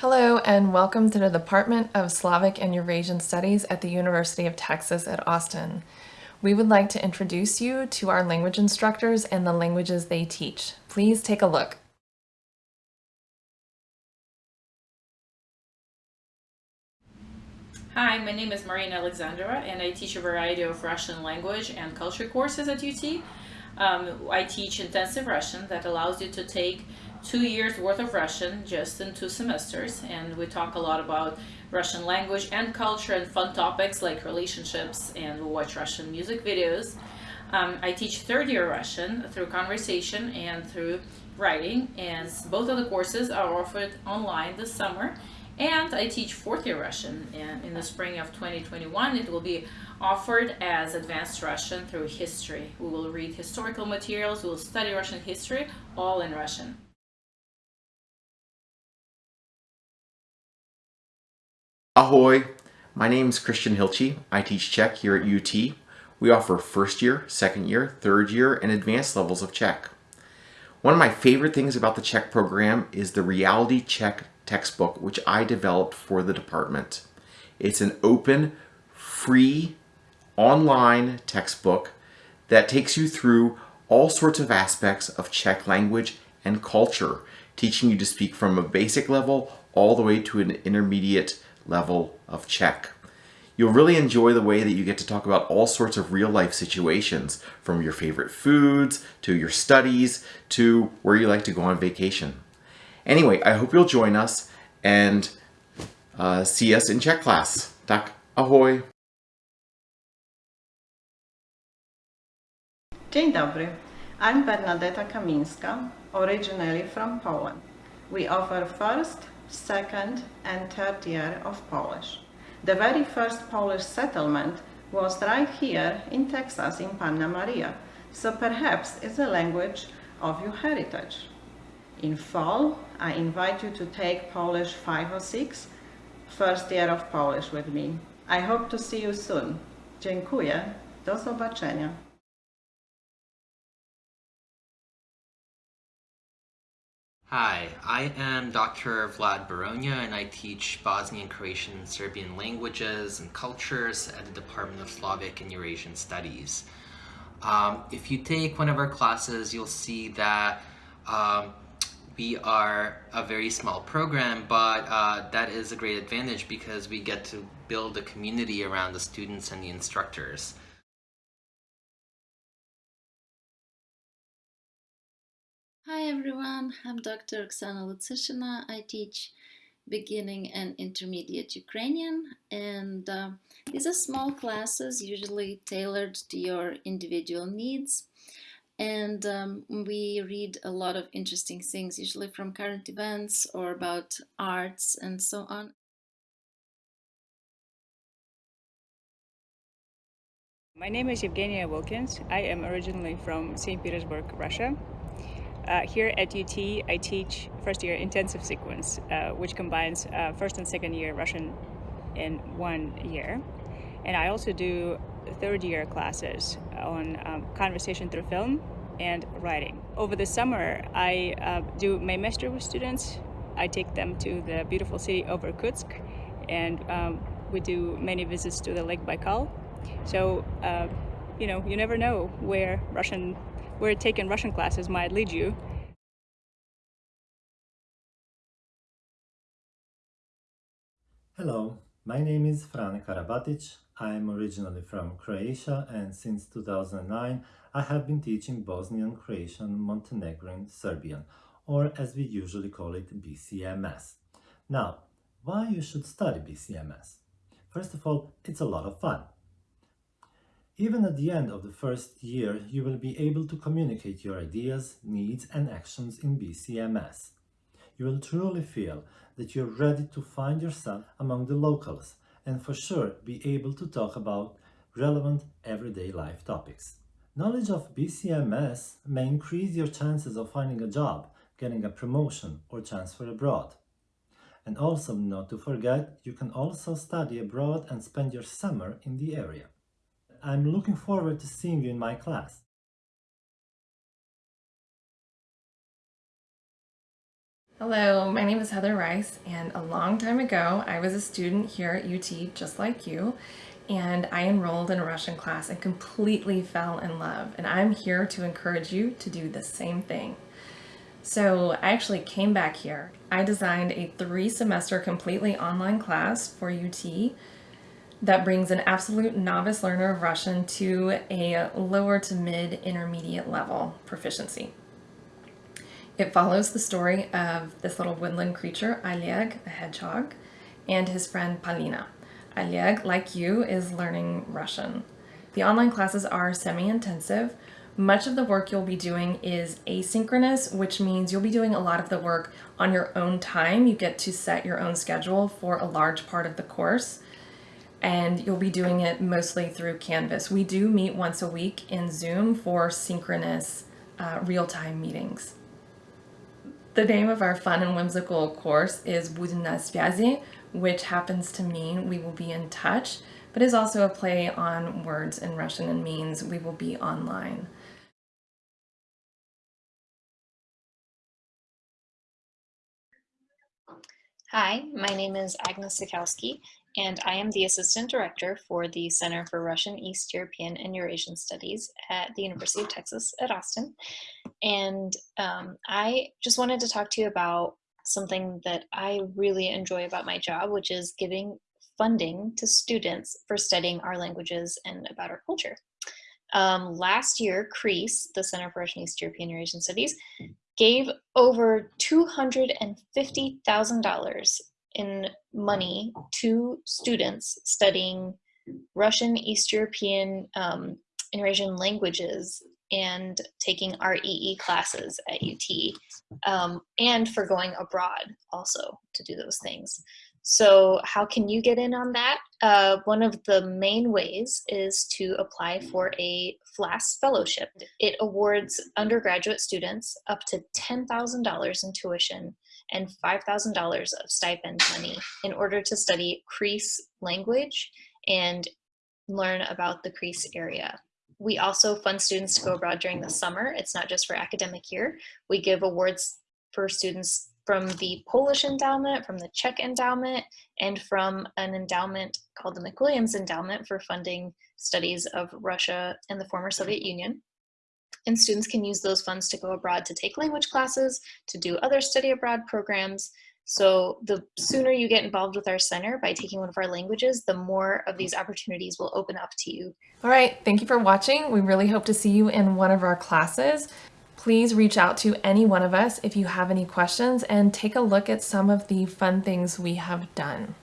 Hello and welcome to the Department of Slavic and Eurasian Studies at the University of Texas at Austin. We would like to introduce you to our language instructors and the languages they teach. Please take a look. Hi, my name is Marina Alexandra and I teach a variety of Russian language and culture courses at UT. Um, I teach intensive Russian that allows you to take two years worth of Russian just in two semesters and we talk a lot about Russian language and culture and fun topics like relationships and we watch Russian music videos. Um, I teach third year Russian through conversation and through writing and both of the courses are offered online this summer and I teach fourth year Russian and in the spring of 2021 it will be offered as advanced Russian through history. We will read historical materials, we will study Russian history all in Russian. Ahoy! My name is Christian Hilchey. I teach Czech here at UT. We offer first year, second year, third year, and advanced levels of Czech. One of my favorite things about the Czech program is the Reality Czech textbook, which I developed for the department. It's an open, free, online textbook that takes you through all sorts of aspects of Czech language and culture, teaching you to speak from a basic level all the way to an intermediate level of Czech. You'll really enjoy the way that you get to talk about all sorts of real life situations, from your favorite foods, to your studies, to where you like to go on vacation. Anyway, I hope you'll join us and uh, see us in Czech class. Tak ahoy! Dzień dobry. I'm Bernadetta Kaminska, originally from Poland. We offer first, second and third year of Polish. The very first Polish settlement was right here in Texas in Panna Maria, so perhaps it's a language of your heritage. In fall, I invite you to take Polish 506, first year of Polish with me. I hope to see you soon. Dziękuję. Do zobaczenia. Hi, I am Dr. Vlad Beronja and I teach Bosnian, Croatian, and Serbian languages and cultures at the Department of Slavic and Eurasian Studies. Um, if you take one of our classes, you'll see that um, we are a very small program, but uh, that is a great advantage because we get to build a community around the students and the instructors. Hi everyone, I'm Dr. Oksana Lutsyshyna. I teach beginning and intermediate Ukrainian and uh, these are small classes usually tailored to your individual needs and um, we read a lot of interesting things usually from current events or about arts and so on. My name is Evgenia Wilkins. I am originally from St. Petersburg, Russia. Uh, here at UT, I teach first year intensive sequence, uh, which combines uh, first and second year Russian in one year. And I also do third year classes on um, conversation through film and writing. Over the summer, I uh, do my master with students. I take them to the beautiful city of Irkutsk and um, we do many visits to the Lake Baikal. So, uh, you know, you never know where Russian where taking Russian classes might lead you. Hello, my name is Fran Karabatic. I am originally from Croatia and since 2009 I have been teaching Bosnian, Croatian, Montenegrin, Serbian, or as we usually call it, BCMS. Now, why you should study BCMS? First of all, it's a lot of fun. Even at the end of the first year, you will be able to communicate your ideas, needs and actions in BCMS. You will truly feel that you're ready to find yourself among the locals and for sure be able to talk about relevant everyday life topics. Knowledge of BCMS may increase your chances of finding a job, getting a promotion or transfer abroad. And also not to forget, you can also study abroad and spend your summer in the area. I'm looking forward to seeing you in my class. Hello, my name is Heather Rice, and a long time ago, I was a student here at UT, just like you, and I enrolled in a Russian class and completely fell in love. And I'm here to encourage you to do the same thing. So I actually came back here. I designed a three semester completely online class for UT that brings an absolute novice learner of Russian to a lower to mid intermediate level proficiency. It follows the story of this little woodland creature, Oleg, a hedgehog, and his friend Polina. Oleg, like you, is learning Russian. The online classes are semi-intensive. Much of the work you'll be doing is asynchronous, which means you'll be doing a lot of the work on your own time. You get to set your own schedule for a large part of the course and you'll be doing it mostly through Canvas. We do meet once a week in Zoom for synchronous uh, real-time meetings. The name of our fun and whimsical course is Будем на связи, which happens to mean we will be in touch, but is also a play on words in Russian and means we will be online. Hi, my name is Agnes Sikowski, and I am the Assistant Director for the Center for Russian, East European, and Eurasian Studies at the University of Texas at Austin. And um, I just wanted to talk to you about something that I really enjoy about my job, which is giving funding to students for studying our languages and about our culture. Um, last year, CREEES, the Center for Russian, East European, and Eurasian Studies, gave over $250,000 in money to students studying Russian, East European, um, and Eurasian languages and taking REE classes at UT um, and for going abroad also to do those things. So how can you get in on that? Uh, one of the main ways is to apply for a FLAS fellowship. It awards undergraduate students up to $10,000 in tuition and $5,000 of stipend money in order to study CREEES language and learn about the CREEES area. We also fund students to go abroad during the summer. It's not just for academic year. We give awards for students from the Polish endowment, from the Czech endowment, and from an endowment called the McWilliams Endowment for funding studies of Russia and the former Soviet Union. And students can use those funds to go abroad to take language classes, to do other study abroad programs. So the sooner you get involved with our center by taking one of our languages, the more of these opportunities will open up to you. All right, thank you for watching. We really hope to see you in one of our classes. Please reach out to any one of us if you have any questions and take a look at some of the fun things we have done.